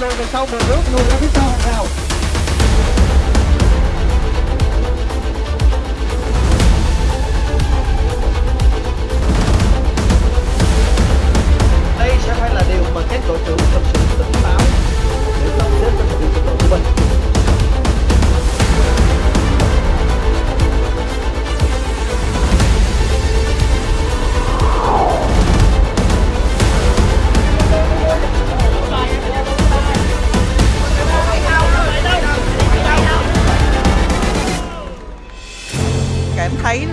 lùi về sau một bước lùi ra phía sau hàng rào.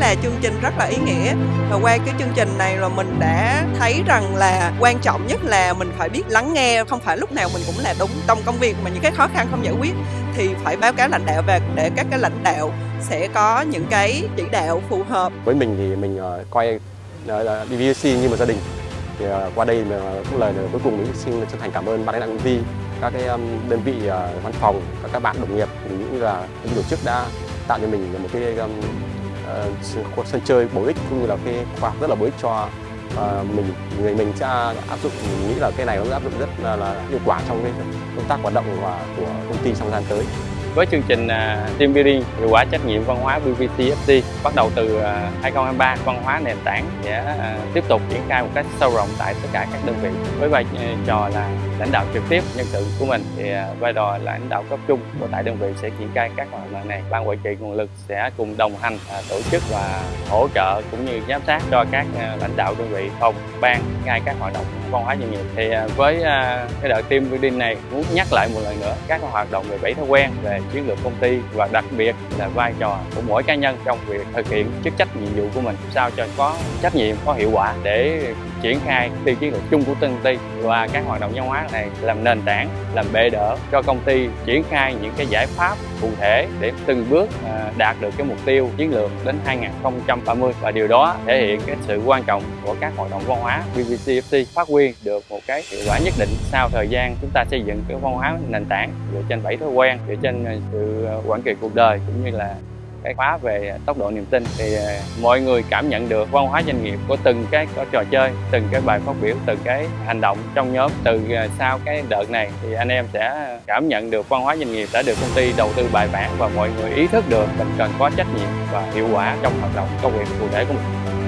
Là chương trình rất là ý nghĩa. Và qua cái chương trình này là mình đã thấy rằng là quan trọng nhất là mình phải biết lắng nghe, không phải lúc nào mình cũng là đúng trong công việc mà những cái khó khăn không giải quyết thì phải báo cáo lãnh đạo và để các cái lãnh đạo sẽ có những cái chỉ đạo phù hợp. Với mình thì mình ờ, coi ờ, là BVC như một gia đình. Thì ờ, qua đây mà cũng lời cuối cùng mình xin chân thành cảm ơn ban lãnh đạo công ty, các cái đơn vị văn phòng, các các bạn đồng nghiệp cũng như là những tổ chức đã tạo cho mình một cái uh, sân, chơi bổ ích cũng như là cái khoa học rất là bổ ích cho uh, mình. Người mình sẽ áp dụng mình nghĩ là cái này nó áp dụng rất là, là hiệu quả trong cái công tác hoạt động và của công ty trong gian tới với chương trình à, Team Building hiệu quả trách nhiệm văn hóa BVTFT bắt đầu từ à, 2023 văn hóa nền tảng sẽ à, tiếp tục triển khai một cách sâu rộng tại tất cả các đơn vị. Với vai trò là lãnh đạo trực tiếp nhân sự của mình thì vai trò là lãnh đạo cấp trung của tại đơn vị sẽ triển khai các hoạt động này. Ban quản trị nguồn lực sẽ cùng đồng hành tổ chức và hỗ trợ cũng như giám sát cho các lãnh đạo đơn vị phòng, ban, ngay các hoạt động văn hóa doanh nghiệp. Thì à, với à, cái đợt team building này, muốn nhắc lại một lần nữa, các hoạt động về bảy thói quen về chiến lược công ty và đặc biệt là vai trò của mỗi cá nhân trong việc thực hiện chức trách nhiệm vụ của mình, sao cho có trách nhiệm, có hiệu quả để triển khai tiêu chiến lược chung của công ty và các hoạt động văn hóa này làm nền tảng, làm bệ đỡ cho công ty triển khai những cái giải pháp cụ thể để từng bước à, đạt được cái mục tiêu chiến lược đến 2030 và điều đó thể hiện cái sự quan trọng của các hoạt động văn hóa BBCFC phát huy được một cái hiệu quả nhất định sau thời gian chúng ta xây dựng cái văn hóa nền tảng dựa trên bảy thói quen, dựa trên à, sự à, quản trị cuộc đời cũng như là cái khóa về tốc độ niềm tin thì ờ, mọi người cảm nhận được văn hóa doanh nghiệp của từng cái trò chơi, từng cái bài phát biểu, từng cái hành động trong nhóm. Từ ờ, sau cái đợt này thì anh em sẽ cảm nhận được văn hóa doanh nghiệp đã được công ty đầu tư bài bản và mọi người ý thức được mình cần có trách nhiệm và hiệu quả trong hoạt động công việc cụ thể của mình.